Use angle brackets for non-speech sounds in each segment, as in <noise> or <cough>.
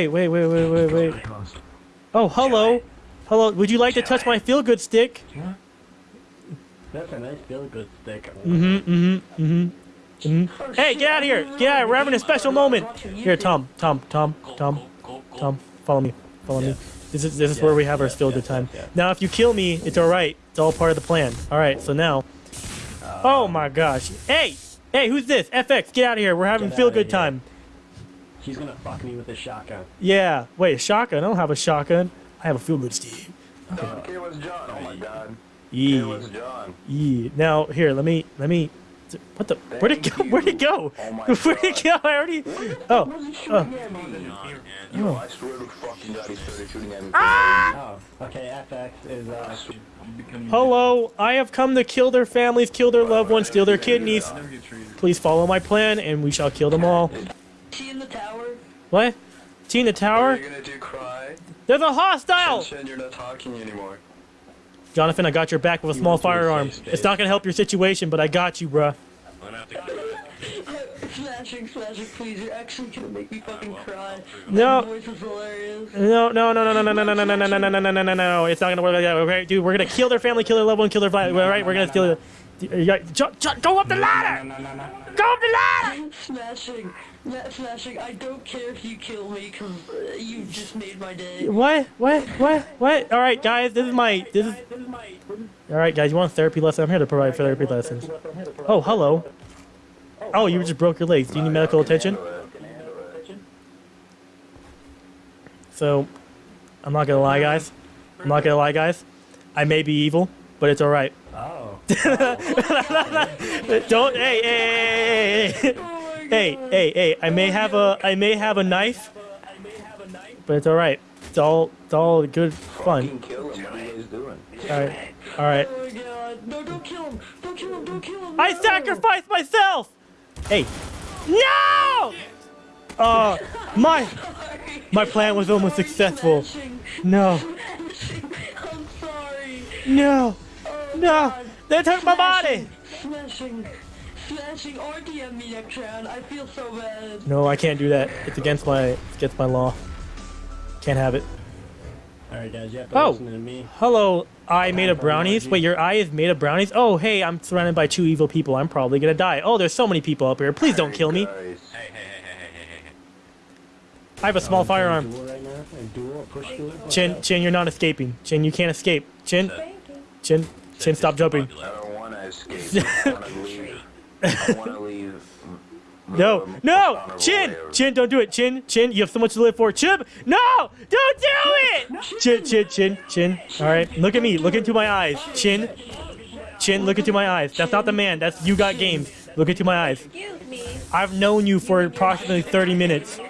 Wait, wait, wait, wait, wait, wait. Oh, hello. Hello. Would you like to touch my feel good stick? That's a nice feel good stick. Mm-hmm, mm-hmm, mm-hmm. mm-hmm. Hey, get out of here! Get out! We're having a special moment. Here, Tom, Tom, Tom, Tom, Tom. Follow me. Follow me. This is this is where we have our feel good time. Now, if you kill me, it's all right. It's all part of the plan. All right. So now. Oh my gosh. Hey, hey, who's this? FX, get out of here. We're having feel good time. He's gonna fuck me with a shotgun. Yeah. Wait, a shotgun? I don't have a shotgun. I have a feel good Steve. Okay, it was John. Oh my god. It Yeah. was John. Yeah. Now here, let me let me. What the? Where'd it go? Thank Where'd it go? Oh my <laughs> Where'd it go? I already. Oh. oh. Yo, I swear to fucking god, he started shooting at me. Oh, okay, FX is, uh, Hello. I have come to kill their families, kill their loved ones, steal their kidneys. Please follow my plan, and we shall kill them all. She in the tower? What? T in the What tower? are you gonna do, cry? There's a hostile. Shen, you're not talking anymore. Jonathan, I got your back with a small went a firearm. It's not gonna help your situation, but I got you, bruh. Smashing, smashing, please. You're actually gonna make me fucking cry. No. Your voice is hilarious. No, no, no, no, no, no, no, no, no, no, no, no, no, no, no, no, no. It's not gonna work like that. Okay, dude, we're gonna kill their family, kill their loved one, kill their family. All right, we're gonna steal. The, you got, jo, jo, go up the ladder. Go up the ladder. Smashing, Ma- smashing. I don't care if you kill me, cause uh, you just made my day. What? What? What? What? All right, guys, this is my. This is. All right, guys, you want a therapy lesson? I'm here to provide therapy lessons. Oh, hello. Oh, you just broke your legs. Do you need medical attention? So, I'm not gonna lie, guys. I'm not gonna lie, guys. I may be evil, but it's all right. oh. <laughs> Don't. Hey, hey, hey, hey, hey, hey, hey, hey. I may have a. I may have a knife, but it's all right. It's all. It's all good fun. Kill him. What are you guys doing? All right. All right. Oh my god. No, don't kill him. Don't kill him. Don't kill him. I no. sacrificed myself. Hey. No. Uh, my my plan was almost successful. No. I'm sorry. No. No. God. They took my body. Smashing, smashing, RDM me next round. I feel so bad. No, I can't do that. It's against my. It's against my law. Can't have it. Alright, guys, you have to Oh. listen to me. Hello, I made of brownies. Wait, your eye is made of brownies? Oh, hey, I'm surrounded by two evil people. I'm probably gonna die. Oh, there's so many people up here. Please don't kill me. I have a small firearm. Duel right now. A duel, a push duel. Chin, Chin, you're not escaping. Chin, you can't escape. Chin, Chin, Chin, stop jumping. I don't want to escape. I want to <laughs> leave. I <laughs> want to leave. No, no, Chin, Chin, don't do it. Chin, Chin, you have so much to live for. Chin, no, don't do it. Chin, Chin, Chin, Chin. All right, look at me. Look into my eyes. Chin, Chin, look into my eyes. That's not the man. That's you got games. Look into my eyes. I've known you for approximately 30 minutes.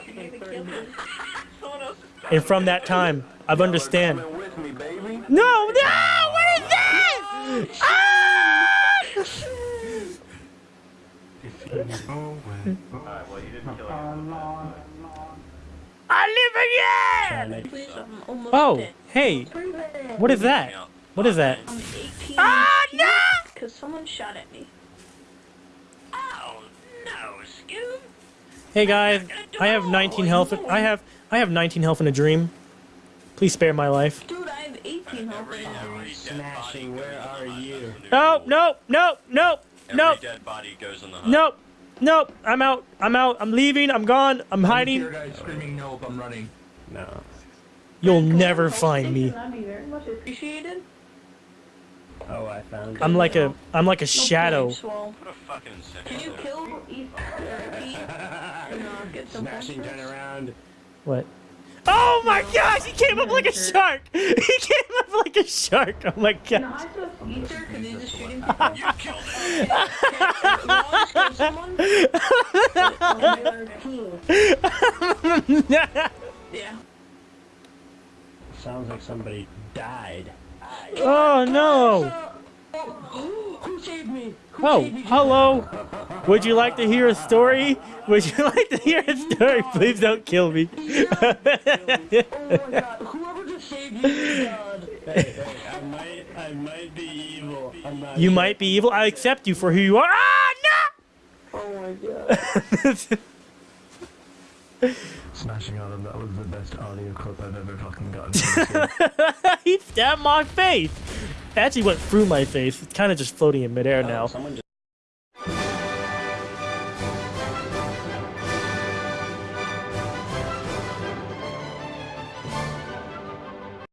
And from that time, I've understand. Coming with me, baby. No, no, I live again! Please, I'm almost Oh, dead. hey, what is that? What is that? I'm 18. Ah, no! Because someone shot at me. Oh, no, Scoob. Hey guys, I have 19 health. I have I have 19 health in a dream. Please spare my life. Dude, I have 18. Smashing, where are you? No, no, no, no, no, dead body goes on the hunt. no, no. I'm out. I'm out. I'm leaving. I'm gone. I'm hiding. guys screaming no if I'm running. No. You'll never find me. That'd be very much appreciated. Oh, I found it. I'm like a I'm like a shadow. Swell. What Can you kill East or Pete? And uh, get some Smashing, turn around. What? Oh my gosh! He came up like a shark. <laughs> He came up like a shark. Oh my No, gosh. I just Easter because he's just shooting people. You killed it. Wallace killed someone. But on the other team. Yeah. Sounds like somebody died. oh no. Who saved me? Who Oh, saved me? hello. Would you like to hear a story? Would you <laughs> like to hear a story? Please don't kill me. <laughs> Oh my god, Hey, hey, I might, I might be evil. Not You sure. might be evil. I accept you for who you are. Ah, Oh my god. no! <laughs> Smashing Autumn, that was the best audio clip I've ever fucking gotten. from this game. he stabbed my face. It actually went through my face. It's kind of just floating in midair now. Someone